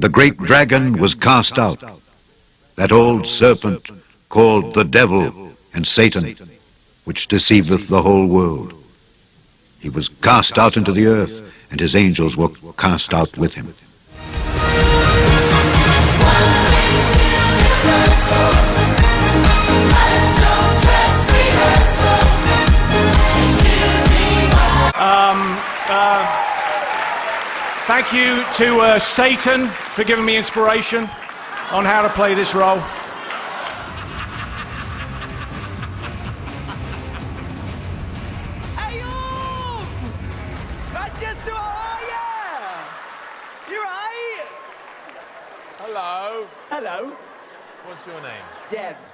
The great dragon was cast out, that old serpent called the devil and Satan, which deceiveth the whole world. He was cast out into the earth, and his angels were cast out with him. Thank you to uh, Satan for giving me inspiration on how to play this role. Ayub! Rajesu, how are ya? You right? Hello. Hello, What's your name? Dev.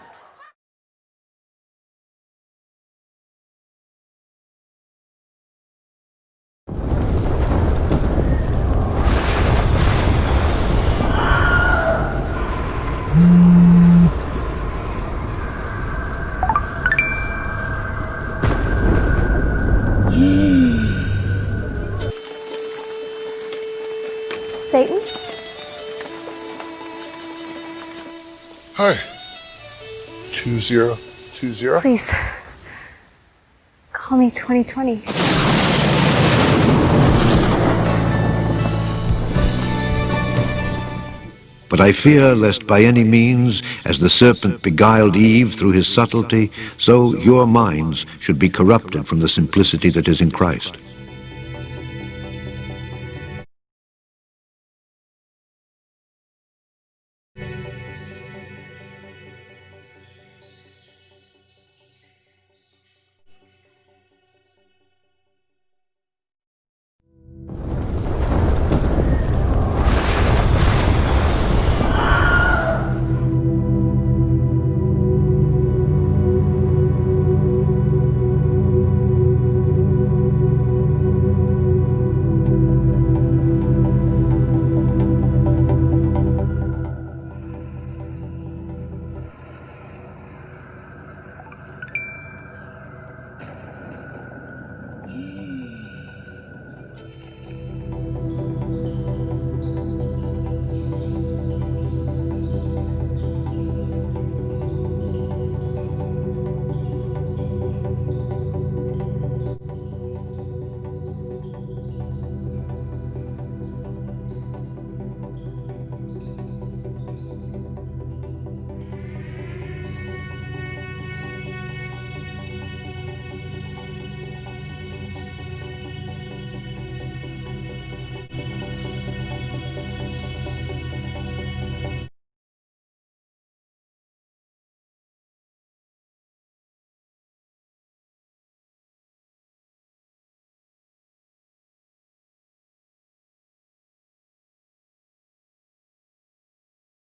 Hi. 2020. Please. Call me 2020. But I fear lest by any means, as the serpent beguiled Eve through his subtlety, so your minds should be corrupted from the simplicity that is in Christ.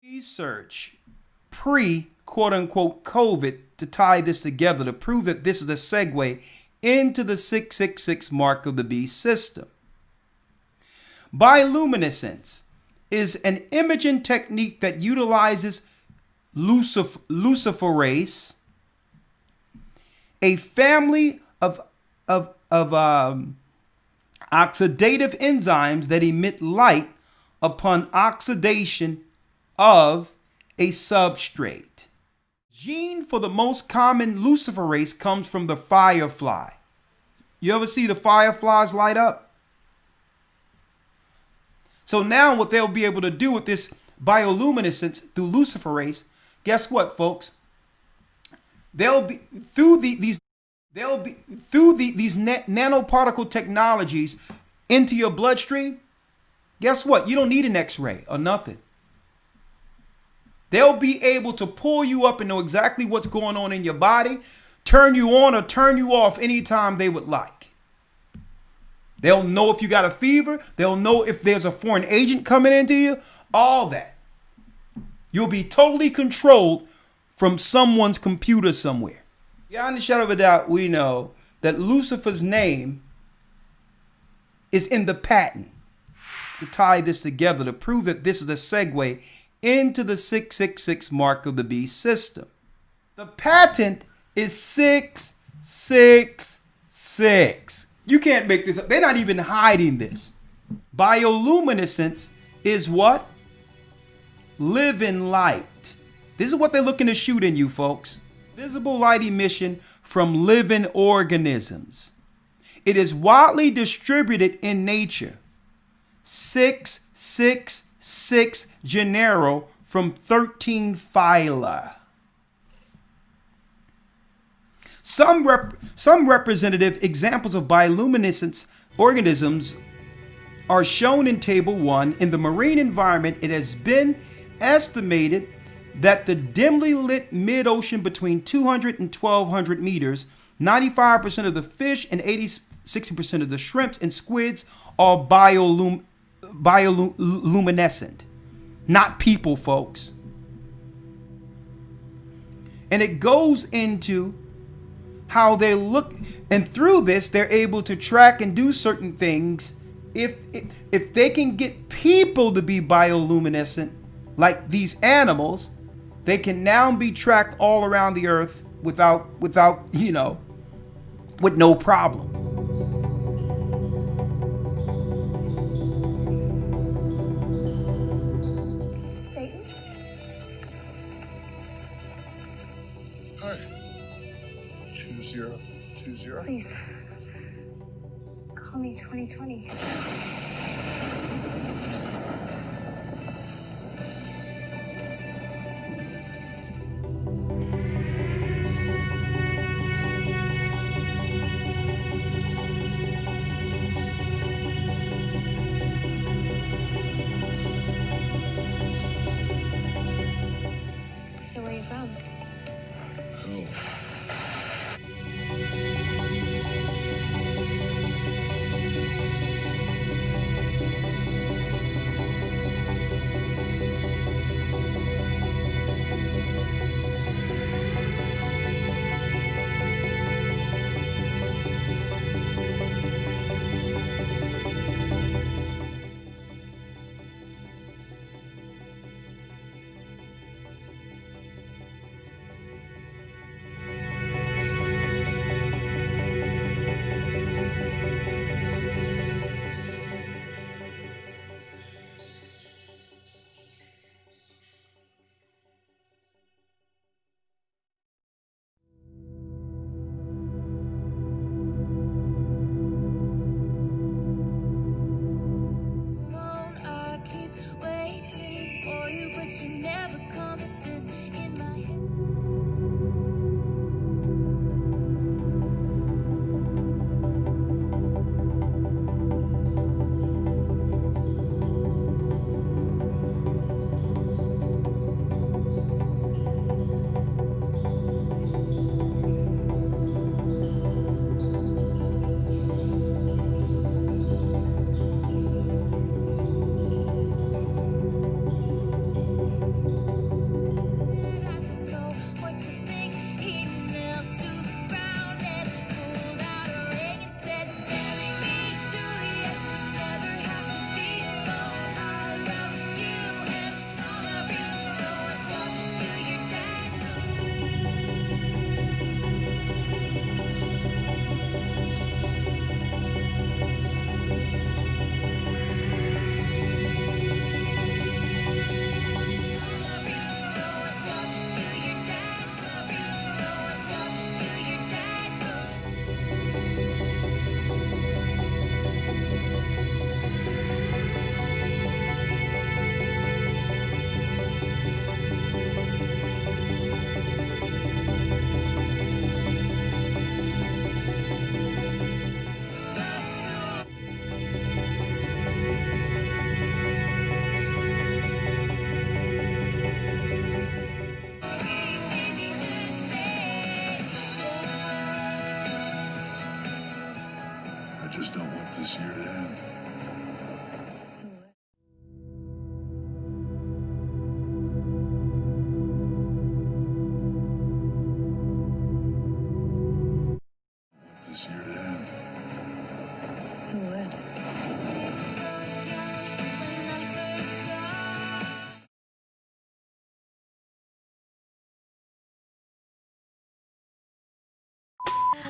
Research pre quote unquote COVID to tie this together to prove that this is a segue into the 666 mark of the beast system. Bioluminescence is an imaging technique that utilizes lucif- luciferase, a family of, of, of um, oxidative enzymes that emit light upon oxidation of a substrate. Gene for the most common luciferase comes from the firefly. You ever see the fireflies light up? So now what they'll be able to do with this bioluminescence through luciferase, guess what, folks? They'll be through the, these they'll be through the, these na- nanoparticle technologies into your bloodstream. Guess what? You don't need an X-ray or nothing. They'll be able to pull you up and know exactly what's going on in your body, turn you on or turn you off anytime they would like. They'll know if you got a fever. They'll know if there's a foreign agent coming into you. All that. You'll be totally controlled from someone's computer somewhere. Beyond a shadow of a doubt, we know that Lucifer's name is in the patent to tie this together to prove that this is a segue into the 666 mark of the beast system. The patent is 666. You can't make this up. They're not even hiding this. Bioluminescence is what? living light. This is what they're looking to shoot in you, folks. Visible light emission from living organisms. It is widely distributed in nature. 666 genera from 13 phyla. Some, rep- some representative examples of bioluminescent organisms are shown in Table 1. In the marine environment, it has been estimated that the dimly lit mid ocean between 200 and 1200 meters, 95% of the fish and 80, 60% of the shrimps and squids are biolum, bioluminescent. Not people, folks. And it goes into how they look, and through this, they're able to track and do certain things. If, if, if they can get people to be bioluminescent, like these animals, they can now be tracked all around the earth without without you know with no problem. Call me 2020. So where are you from? Hell.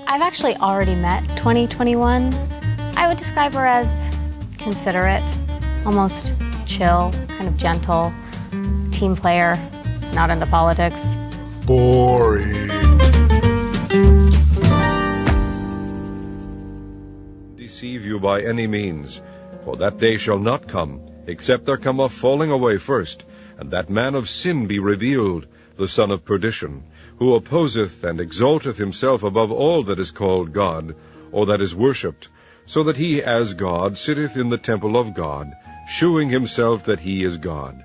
I've actually already met 2021. I would describe her as considerate, almost chill, kind of gentle, team player, not into politics. Boring. deceive you by any means. For that day shall not come, except there come a falling away first, and that man of sin be revealed, the son of perdition, who opposeth and exalteth himself above all that is called God, or that is worshipped, so that he as God sitteth in the temple of God, shewing himself that he is God.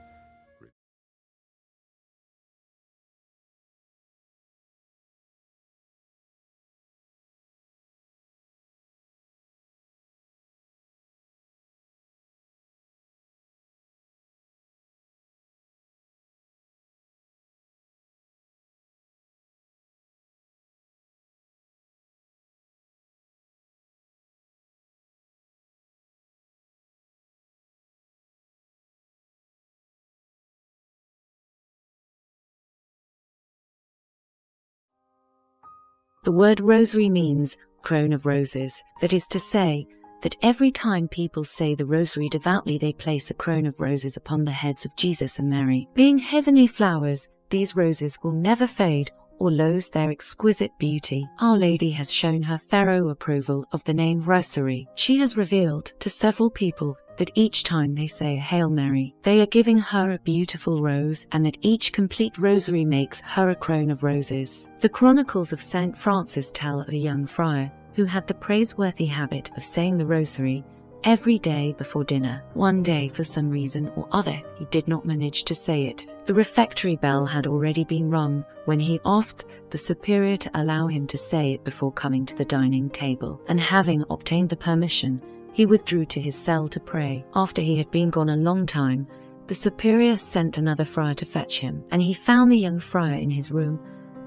The word rosary means crown of roses. That is to say, that every time people say the rosary devoutly, they place a crown of roses upon the heads of Jesus and Mary. Being heavenly flowers, these roses will never fade or lose their exquisite beauty. Our Lady has shown her thorough approval of the name Rosary. She has revealed to several people that each time they say a Hail Mary, they are giving her a beautiful rose, and that each complete rosary makes her a crown of roses. The Chronicles of St. Francis tell of a young friar who had the praiseworthy habit of saying the rosary every day before dinner. One day, for some reason or other, he did not manage to say it. The refectory bell had already been rung when he asked the superior to allow him to say it before coming to the dining table, and having obtained the permission, he withdrew to his cell to pray. After he had been gone a long time, the superior sent another friar to fetch him, and he found the young friar in his room,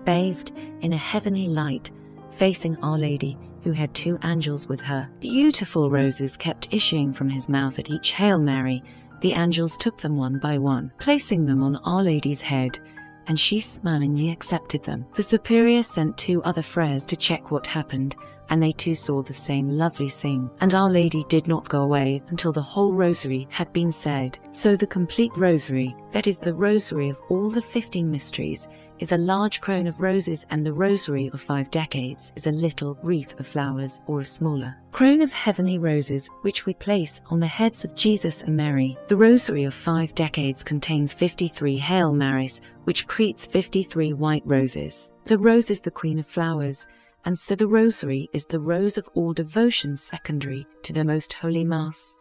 bathed in a heavenly light, facing Our Lady, who had two angels with her. Beautiful roses kept issuing from his mouth at each Hail Mary. The angels took them one by one, placing them on Our Lady's head, and she smilingly accepted them. The superior sent two other friars to check what happened, and they too saw the same lovely scene. And Our Lady did not go away until the whole rosary had been said. So the complete rosary, that is the rosary of all the fifteen mysteries, is a large crown of roses and the rosary of five decades is a little wreath of flowers or a smaller crown of heavenly roses which we place on the heads of Jesus and Mary. The rosary of five decades contains 53 Hail Marys which creates 53 white roses. The rose is the queen of flowers and so the rosary is the rose of all devotion secondary to the most holy mass.